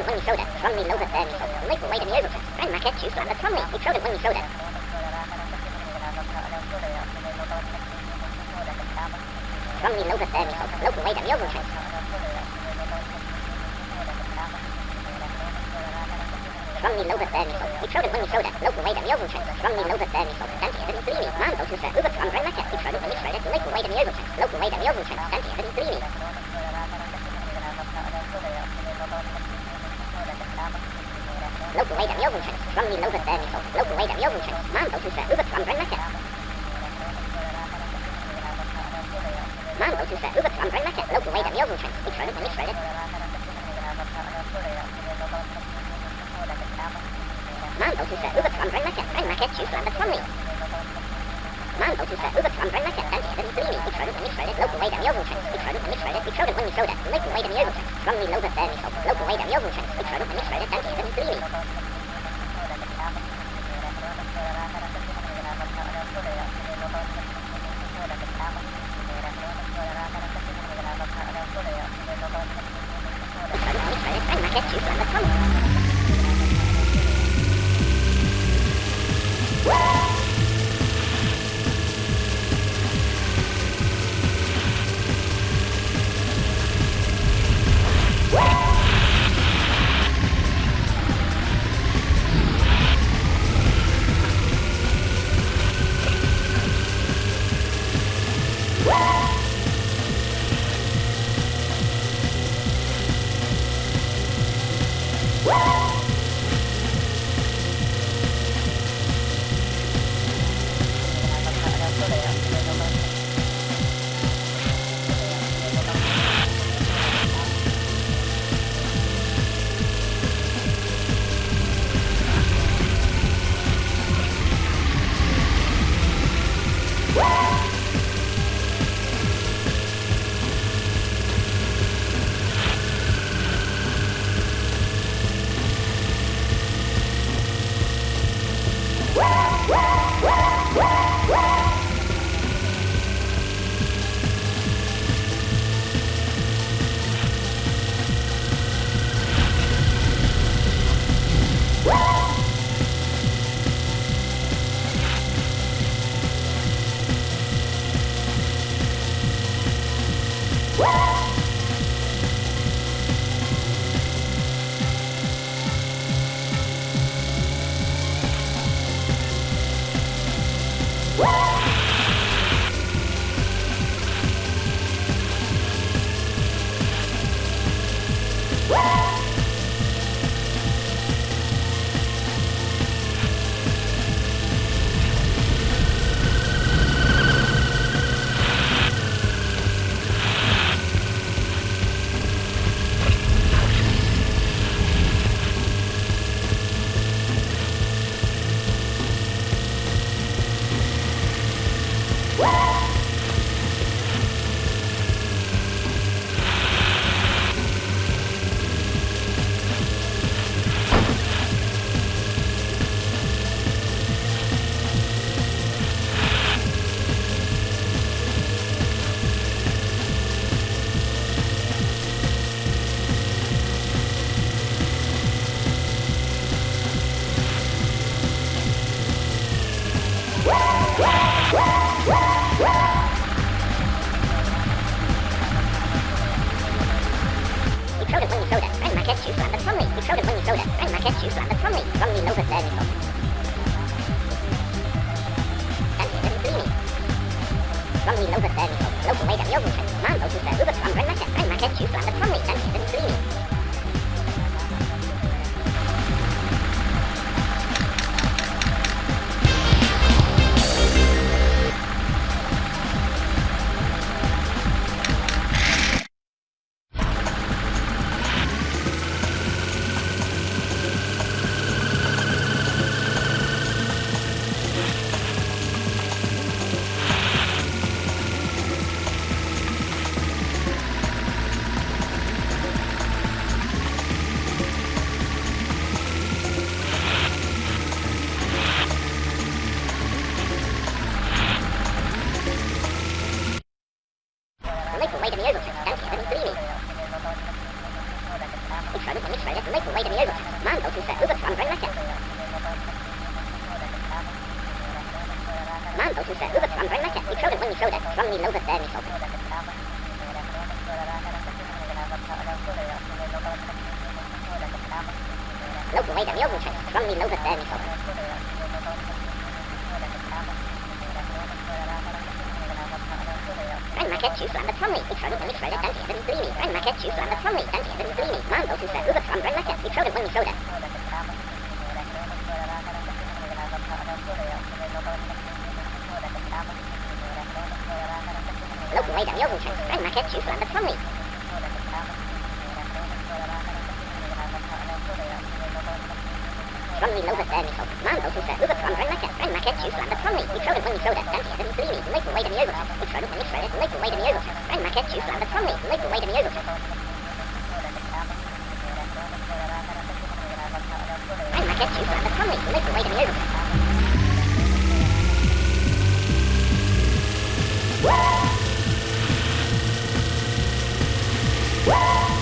Frozen Honey Soda from the Nova Thermi of the Maple Made in the Overton. And Marquette Shoes Lambert from me, it's Frozen Honey Soda. From the Nova Thermi of the Local Made in the Overton. From the Nova Thermi of the Frozen Honey Soda, Local Made in the Overton. From the Nova Thermi of the Dante Hidden Blini, Mambo Tusa, Uber from Grand Marquette, it's Frozen Honey Soda, Local Made in the Overton. Local Made in the Overton, Dante Hidden Blini. لو كويدا يوم حد رمي لو غدا لو كويدا يوم حد ما انت تنسى ابد عم رنك ما انت تنسى ابد عم رنك لو كويدا يوم حد اتفرد اتفرد ما انت تنسى ابد عم رنك رنك تشوف لعبة رمي maquette. Grand maquette juice land the strongly. Man go to say overtron grand maquette. Stanty evidence dreamy. We trod it when we showed it. Local weight in the overprint. We trod it when we showed it. We trod it when we showed it. Liquid weight in the overprint. Strongly low but then so local weight in the overprint. We trod it when we showed it. There you go. Local way to the oven Mambo to the Uber from Grandma catch. Grandma catch you slammed the trolley. Danny little there we sold it. Grandma catch you slam the trolley. We showed it when we showed it. Danny little dreamy. Grandma catch you slam the trolley. Danny little dreamy. Mambo to the Uber from Grandma catch. We showed it when we showed it. Local way to the overton. Grandma catch you over there, Nicole. Man, also said, Uber from Grand Macca, Grand Macca, choose land from me. Microda, when Microda, dance here, and Mussolini, Maple Wade in the Overton. Microda, when Microda, Maple Wade in the Overton. Grand Macca, choose land from me. Maple Wade in the Overton. Grand Macca, choose land from me. Maple Wade in the Overton. Woo! Woo!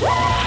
Woo!